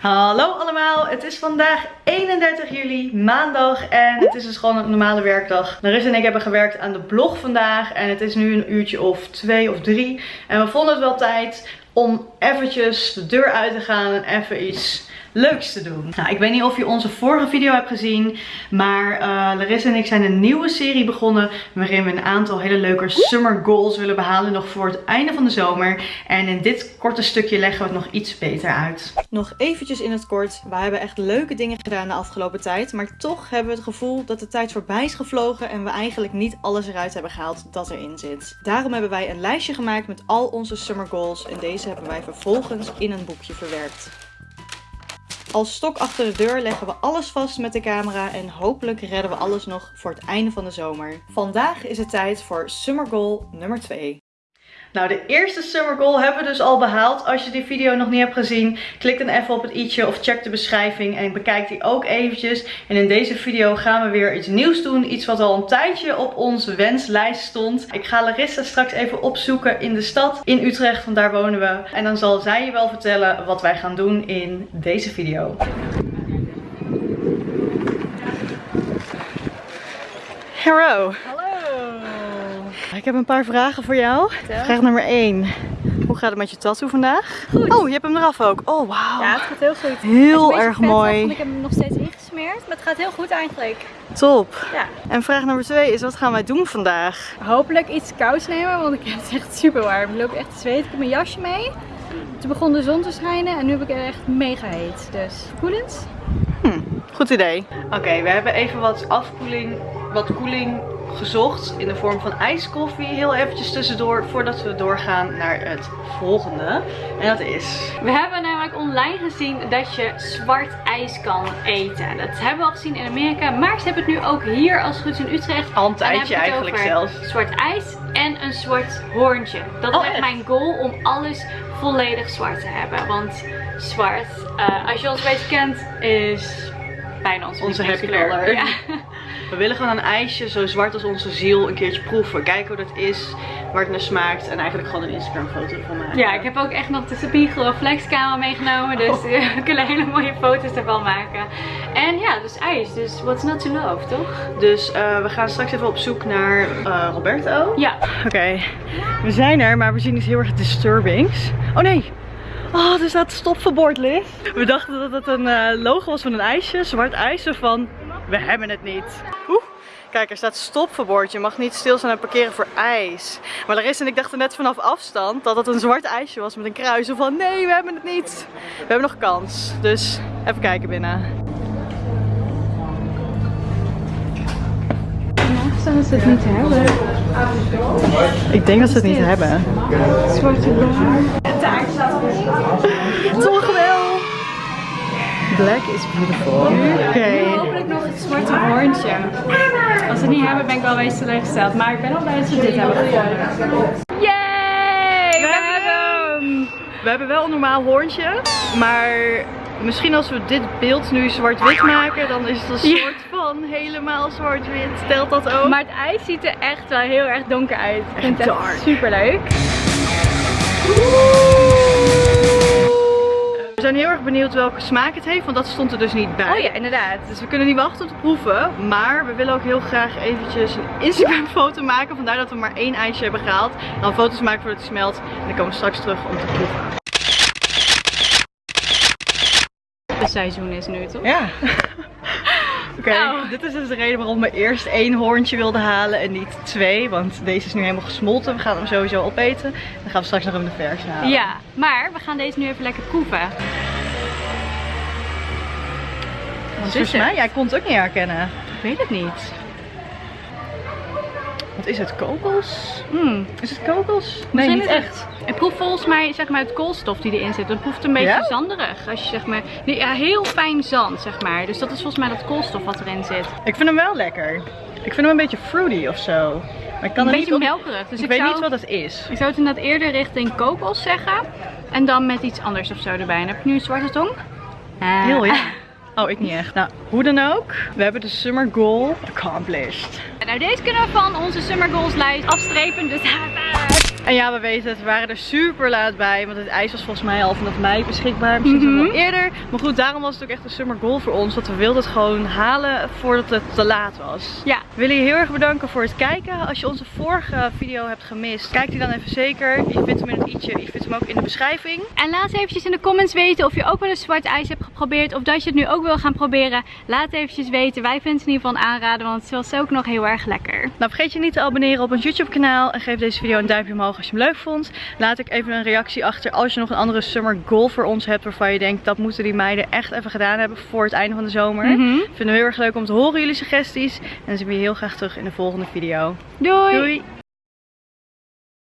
Hallo allemaal, het is vandaag 31 juli, maandag en het is dus gewoon een normale werkdag. Larissa en ik hebben gewerkt aan de blog vandaag en het is nu een uurtje of twee of drie. En we vonden het wel tijd om eventjes de deur uit te gaan en even iets leuks te doen. Nou, ik weet niet of je onze vorige video hebt gezien, maar uh, Larissa en ik zijn een nieuwe serie begonnen waarin we een aantal hele leuke summer goals willen behalen nog voor het einde van de zomer. En in dit korte stukje leggen we het nog iets beter uit. Nog eventjes in het kort, we hebben echt leuke dingen gedaan de afgelopen tijd, maar toch hebben we het gevoel dat de tijd voorbij is gevlogen en we eigenlijk niet alles eruit hebben gehaald dat erin zit. Daarom hebben wij een lijstje gemaakt met al onze summer goals en deze hebben wij vervolgens in een boekje verwerkt. Als stok achter de deur leggen we alles vast met de camera en hopelijk redden we alles nog voor het einde van de zomer. Vandaag is het tijd voor Summer Goal nummer 2. Nou, de eerste summer goal hebben we dus al behaald. Als je die video nog niet hebt gezien, klik dan even op het i'tje of check de beschrijving en bekijk die ook eventjes. En in deze video gaan we weer iets nieuws doen. Iets wat al een tijdje op onze wenslijst stond. Ik ga Larissa straks even opzoeken in de stad, in Utrecht, want daar wonen we. En dan zal zij je wel vertellen wat wij gaan doen in deze video. Hallo. Ik heb een paar vragen voor jou. Vraag nummer 1. Hoe gaat het met je tattoo vandaag? Goed. Oh, je hebt hem eraf ook. Oh, wauw. Ja, het gaat heel goed. Heel erg mooi. ik heb hem nog steeds ingesmeerd, maar het gaat heel goed eigenlijk. Top. Ja. En vraag nummer 2 is, wat gaan wij doen vandaag? Hopelijk iets kouds nemen, want ik heb het echt super warm. Ik loop echt te zweten. Ik heb mijn jasje mee. Toen begon de zon te schijnen en nu heb ik het echt mega heet. Dus koelend. Hm, goed idee. Oké, we hebben even wat afkoeling, wat koeling gezocht in de vorm van ijskoffie. Heel eventjes tussendoor voordat we doorgaan naar het volgende. En dat is... We hebben namelijk online gezien dat je zwart ijs kan eten. Dat hebben we al gezien in Amerika. Maar ze hebben het nu ook hier als het goed is in Utrecht. Al een tijdje eigenlijk zelfs. Zwart ijs en een zwart hoorntje. Dat Oh, is echt mijn goal om alles volledig zwart te hebben. Want zwart, eh, als je ons een beetje kent, is bijna onze, Onze happy color. Ja. We willen gewoon een ijsje zo zwart als onze ziel een keertje proeven. Kijken hoe dat is, waar het naar smaakt. En eigenlijk gewoon een Instagram foto van maken. Ja, ik heb ook echt nog de spiegel of flexcamera meegenomen. Dus Oh. we kunnen hele mooie foto's ervan maken. En ja, dus ijs. Dus what's not to love, toch? Dus eh, we gaan straks even op zoek naar eh, Roberto. Ja. Oké, we zijn er, maar we zien iets heel erg disturbings. Oh nee! Oh, er staat stopverbord, Liz. We dachten dat het een eh, logo was van een ijsje, zwart ijs, zo van we hebben het niet. Oeh, kijk, er staat stopverbord. Je mag niet stilstaan en parkeren voor ijs. Maar Larissa en ik dachten net vanaf afstand dat het een zwart ijsje was met een kruis. Van nee, we hebben het niet. We hebben nog kans. Dus even kijken binnen. Zouden ze het niet hebben? Ik denk dat ze het niet hebben. Zwarte bloem. Toch! Black is beautiful. Oké. Hopelijk nog het zwarte hoorntje. Als ze het niet hebben ben ik wel teleurgesteld. Maar ik ben al blij dat ze dit hebben gevonden. Yay! We, hebben hem! We hebben wel een normaal hoorntje, maar misschien als we dit beeld nu zwart-wit maken, dan is het een soort van helemaal zwart-wit. Stelt dat ook? Maar het ijs ziet er echt wel heel erg donker uit. Ik vind het echt super leuk. Erg benieuwd welke smaak het heeft, want dat stond er dus niet bij. Oh ja, inderdaad. Dus we kunnen niet wachten om te proeven, maar we willen ook heel graag eventjes een Instagram foto maken. Vandaar dat we maar één ijsje hebben gehaald. Dan foto's maken voordat het smelt en dan komen we straks terug om te proeven. Het seizoen is nu toch? Ja. Oké, Nou. dit is dus de reden waarom we eerst één hoorntje wilden halen en niet twee. Want deze is nu helemaal gesmolten. We gaan hem sowieso opeten. Dan gaan we straks nog even de verse halen. Ja, maar we gaan deze nu even lekker proeven. Want is volgens mij, jij kon het ook niet herkennen. Ik weet het niet. Wat is het? Kokos? Hmm. Is het kokos? Nee, niet is het- echt. Het proeft volgens mij zeg maar het koolstof die erin zit. Het proeft een beetje Ja? zanderig. Als je zeg maar, nee, ja, heel fijn zand zeg maar. Dus dat is volgens mij dat koolstof wat erin zit. Ik vind hem wel lekker. Ik vind hem een beetje fruity of zo. Maar ik kan Een beetje niet melkerig. Dus ik, ik, weet zou, niet wat het is. ik zou het inderdaad eerder richting kokos zeggen. En dan met iets anders of zo erbij. En heb je nu een zwarte tong? Ah. Heel ja. Oh, ik niet echt. Nou, hoe dan ook. We hebben de summer goal accomplished. Nou deze kunnen we van onze Summer Goals lijst afstrepen. Dus En ja, we weten het, we waren er super laat bij. Want het ijs was volgens mij al vanaf mei beschikbaar. Misschien mm wel eerder. Maar goed, daarom was het ook echt een summer goal voor ons. Want we wilden het gewoon halen voordat het te laat was. Ja. We willen je heel erg bedanken voor het kijken. Als je onze vorige video hebt gemist, kijk die dan even zeker. Je vindt hem in het i'tje. Je vindt hem ook in de beschrijving. En laat eventjes in de comments weten of je ook wel eens zwart ijs hebt geprobeerd. Of dat je het nu ook wil gaan proberen. Laat eventjes weten. Wij vinden het in ieder geval aanraden. Want het was ook nog heel erg lekker. Nou, vergeet je niet te abonneren op ons YouTube kanaal. En geef deze video een duimpje omhoog als je hem leuk vond. Laat ik even een reactie achter als je nog een andere summer goal voor ons hebt. Waarvan je denkt dat moeten die meiden echt even gedaan hebben voor het einde van de zomer. Mhm. Vinden we heel erg leuk om te horen jullie suggesties. En dan zien we je heel graag terug in de volgende video. Doei! Doei!